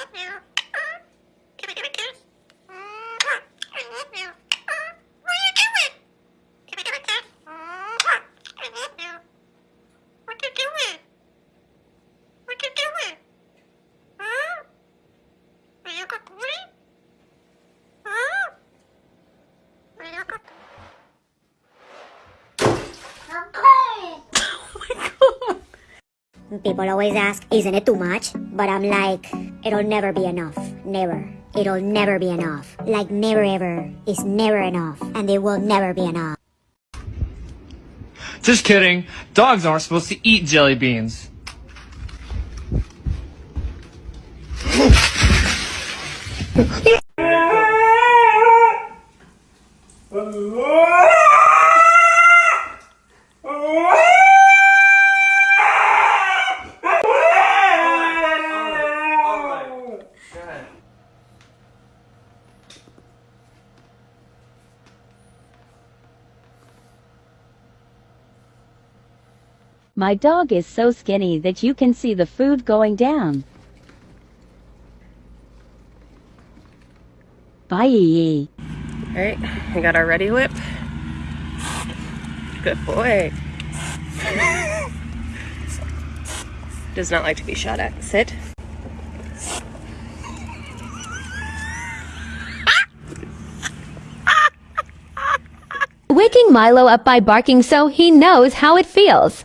Oh People always ask, isn't it too much? But I'm like, it'll never be enough. Never. It'll never be enough. Like never ever is never enough. And it will never be enough. Just kidding. Dogs aren't supposed to eat jelly beans. My dog is so skinny that you can see the food going down. Bye. Alright, we got our Reddi-wip. Good boy. Does not like to be shot at. Sit. Waking Milo up by barking so he knows how it feels.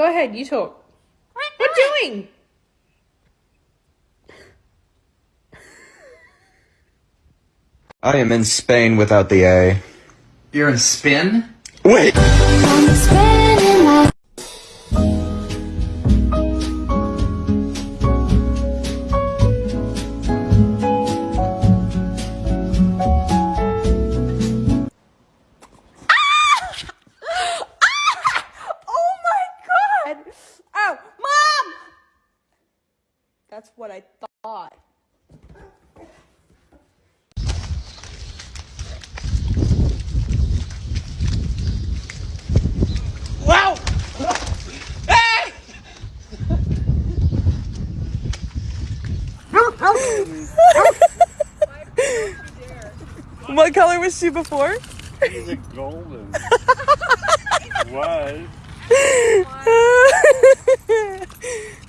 Go ahead, you talk. What are doing? I am in Spain without the A. You're in spin? Wait! Oh my god! Oh, mom! That's what I thought. Wow! Hey! What color was she before? She's a golden. Was.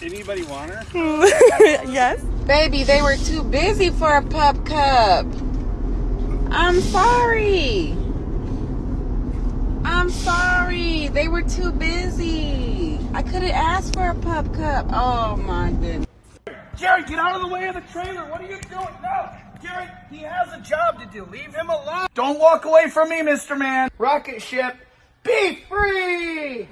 Anybody want her? yes. Baby, they were too busy for a pup cup. I'm sorry. I'm sorry. They were too busy. I could have asked for a pup cup. Oh my goodness. Jerry, get out of the way of the trailer. What are you doing? No, Jerry, he has a job to do. Leave him alone. Don't walk away from me, Mr. Man. Rocket ship, be free.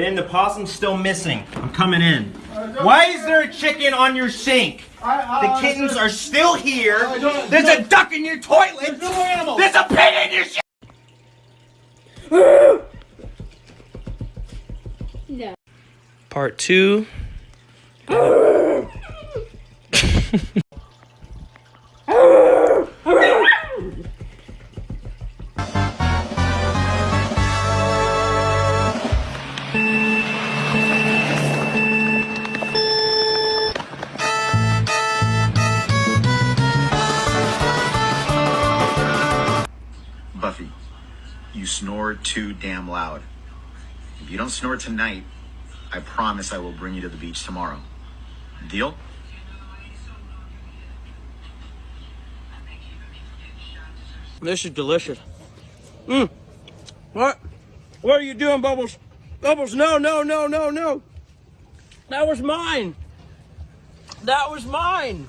And the possum's still missing. I'm coming in. Why is there a chicken on your sink? The kittens are still here. There's a duck in your toilet. There's no animals there's a pig in your shit. Part two. too damn loud. If you don't snore tonight, I promise I will bring you to the beach tomorrow. Deal? This is delicious. Mmm. What? What are you doing, Bubbles? Bubbles, no, no, no, no, no. That was mine. That was mine.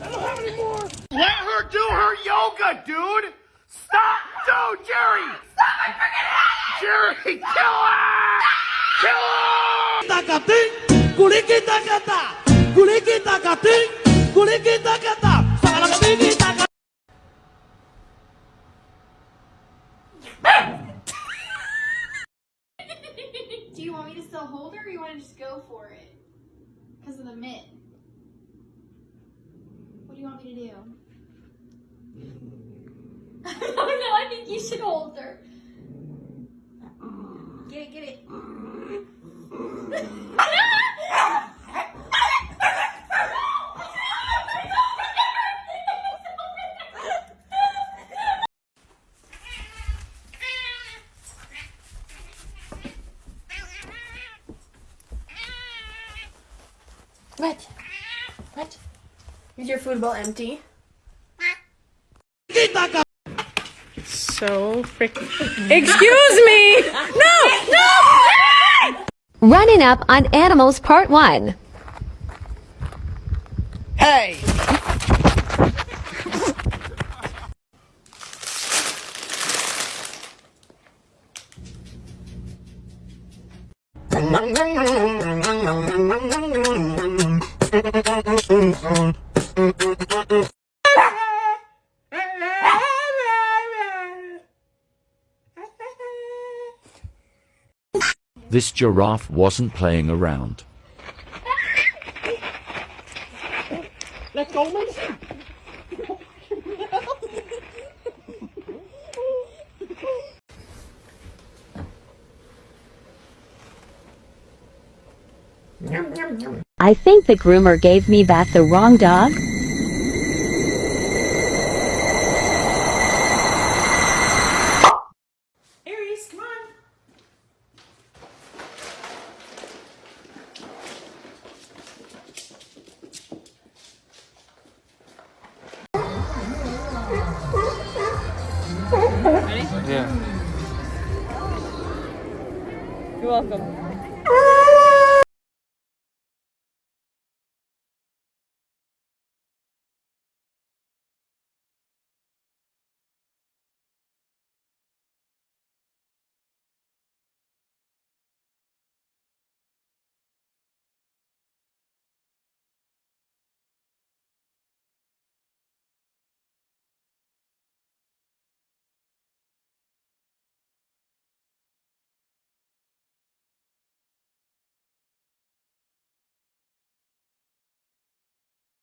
I don't have any more. Let her do her yoga, dude! Stop! Dude, Jerry! Stop! I freaking hate Jerry, kill her! Kill her! Takating, kuliki takata, kuliki takating, kuliki takata, sakalakatiki takata. Do you want me to still hold her or you want to just go for it? Because of the mitt. What do you want me to do? No, I think you should hold her. Get it, get it. What? What? Is your food bowl empty? So freaking. Excuse me! No! No! Running up on animals part 1. Hey! This giraffe wasn't playing around. Let go, man. I think the groomer gave me back the wrong dog. Ready? Yeah. You're welcome.